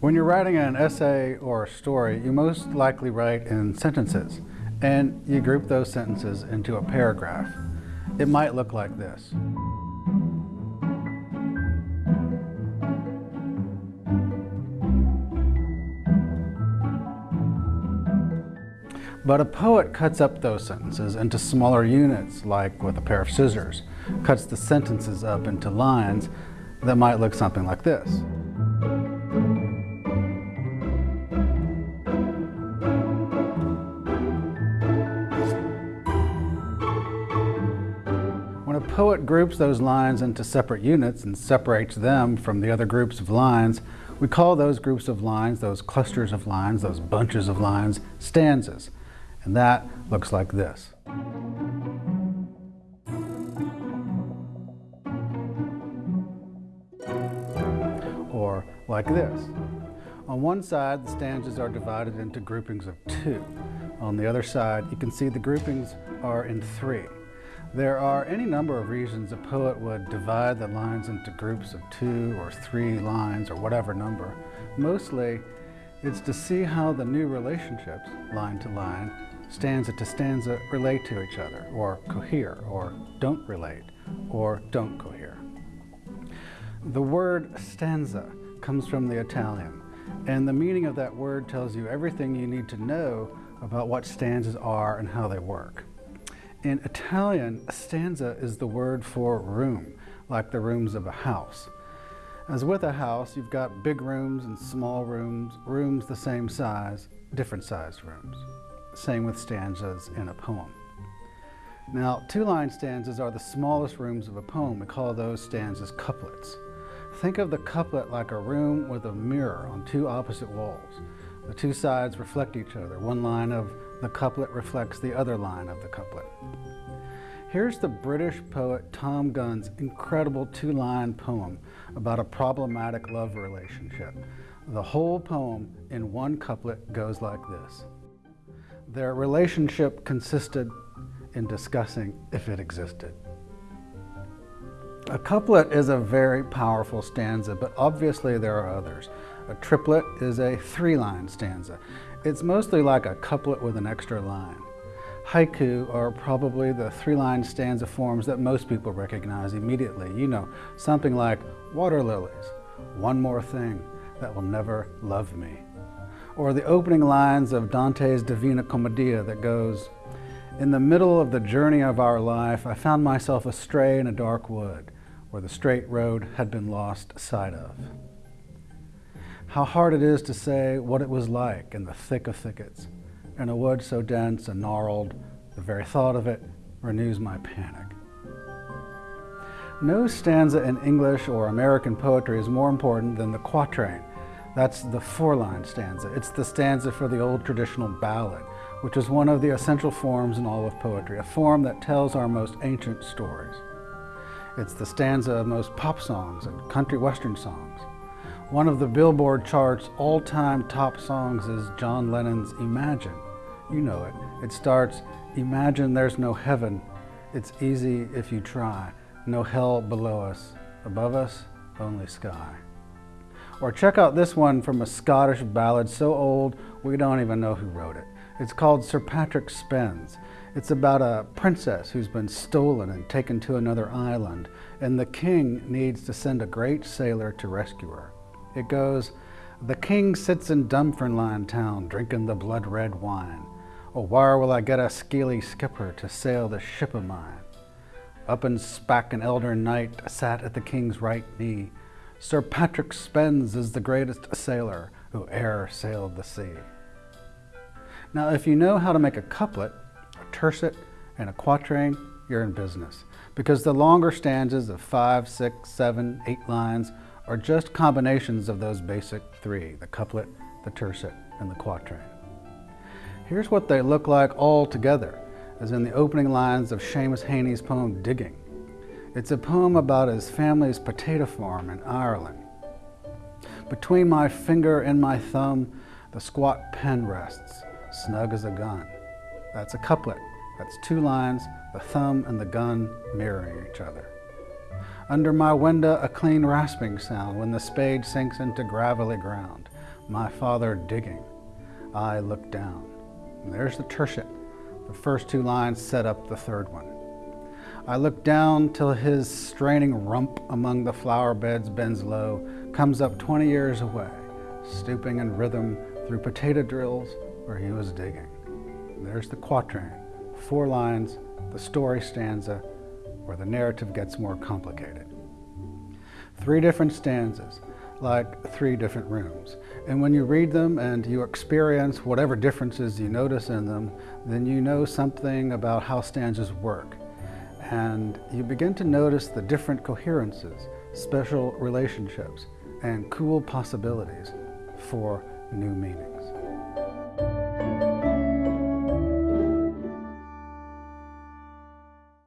When you're writing an essay or a story, you most likely write in sentences, and you group those sentences into a paragraph. It might look like this. But a poet cuts up those sentences into smaller units, like with a pair of scissors, cuts the sentences up into lines that might look something like this. Poet groups those lines into separate units and separates them from the other groups of lines, we call those groups of lines, those clusters of lines, those bunches of lines, stanzas. And that looks like this. Or like this. On one side, the stanzas are divided into groupings of two. On the other side, you can see the groupings are in three. There are any number of reasons a poet would divide the lines into groups of two or three lines or whatever number. Mostly, it's to see how the new relationships, line to line, stanza to stanza, relate to each other, or cohere, or don't relate, or don't cohere. The word stanza comes from the Italian, and the meaning of that word tells you everything you need to know about what stanzas are and how they work. In Italian, a stanza is the word for room, like the rooms of a house. As with a house, you've got big rooms and small rooms, rooms the same size, different sized rooms. Same with stanzas in a poem. Now, two-line stanzas are the smallest rooms of a poem. We call those stanzas couplets. Think of the couplet like a room with a mirror on two opposite walls. The two sides reflect each other. One line of the couplet reflects the other line of the couplet. Here's the British poet Thom Gunn's incredible two-line poem about a problematic love relationship. The whole poem in one couplet goes like this. Their relationship consisted in discussing if it existed. A couplet is a very powerful stanza, but obviously there are others. A triplet is a three-line stanza. It's mostly like a couplet with an extra line. Haiku are probably the three-line stanza forms that most people recognize immediately. You know, something like water lilies, one more thing that will never love me. Or the opening lines of Dante's Divina Commedia that goes, In the middle of the journey of our life, I found myself astray in a dark wood where the straight road had been lost sight of how hard it is to say what it was like in the thick of thickets, in a wood so dense and gnarled, the very thought of it renews my panic. No stanza in English or American poetry is more important than the quatrain. That's the four-line stanza. It's the stanza for the old traditional ballad, which is one of the essential forms in all of poetry, a form that tells our most ancient stories. It's the stanza of most pop songs and country western songs. One of the Billboard chart's all-time top songs is John Lennon's Imagine. You know it. It starts, Imagine there's no heaven. It's easy if you try. No hell below us. Above us, only sky. Or check out this one from a Scottish ballad so old we don't even know who wrote it. It's called Sir Patrick Spens. It's about a princess who's been stolen and taken to another island, and the king needs to send a great sailor to rescue her. It goes, The king sits in Dunfermline town drinking the blood red wine. Oh, where will I get a scaly skipper to sail the ship of mine? Up in Spack an elder knight sat at the king's right knee. Sir Patrick Spens is the greatest sailor who e'er sailed the sea. Now, if you know how to make a couplet, a tercet, and a quatrain, you're in business. Because the longer stanzas of five, six, seven, eight lines are just combinations of those basic three, the couplet, the tercet, and the quatrain. Here's what they look like all together, as in the opening lines of Seamus Heaney's poem, Digging. It's a poem about his family's potato farm in Ireland. Between my finger and my thumb, the squat pen rests, snug as a gun. That's a couplet. That's two lines, the thumb and the gun mirroring each other. Under my window, a clean rasping sound when the spade sinks into gravelly ground. my father digging. I look down. And there's the tercet. The first two lines set up the third one. I look down till his straining rump among the flower beds bends low, comes up 20 years away, stooping in rhythm through potato drills where he was digging. And there's the quatrain, four lines, the story stanza, where the narrative gets more complicated. Three different stanzas, like three different rooms. And when you read them and you experience whatever differences you notice in them, then you know something about how stanzas work and you begin to notice the different coherences, special relationships, and cool possibilities for new meanings.